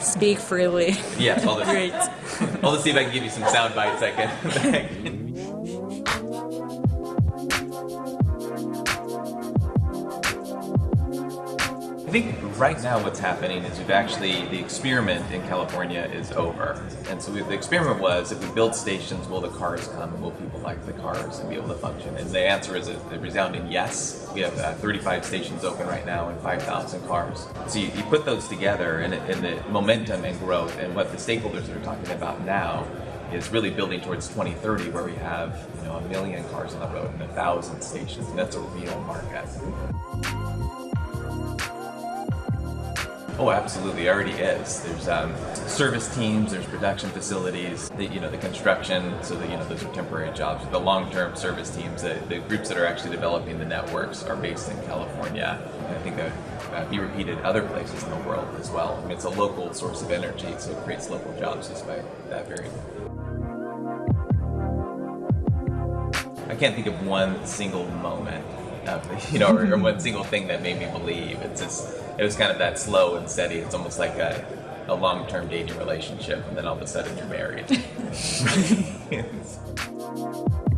speak freely. Yeah, I'll just, Great. I'll just see if I can give you some sound bites I can. I think right now what's happening is we've actually, the experiment in California is over. And so we, the experiment was, if we build stations, will the cars come will people like the cars and be able to function? And the answer is a, a resounding yes. We have uh, 35 stations open right now and 5,000 cars. So you, you put those together and, and the momentum and growth and what the stakeholders are talking about now is really building towards 2030 where we have you know a million cars on the road and a thousand stations and that's a real market. Oh, absolutely, it already is. There's um, service teams, there's production facilities, the, you know, the construction, so that, you know, those are temporary jobs. The long-term service teams, the, the groups that are actually developing the networks are based in California. And I think that uh, be repeated other places in the world as well. I mean, it's a local source of energy, so it creates local jobs just by that very I can't think of one single moment, of, um, you know, or, or one single thing that made me believe. It's just, it was kind of that slow and steady. It's almost like a, a long-term dating relationship, and then all of a sudden you're married.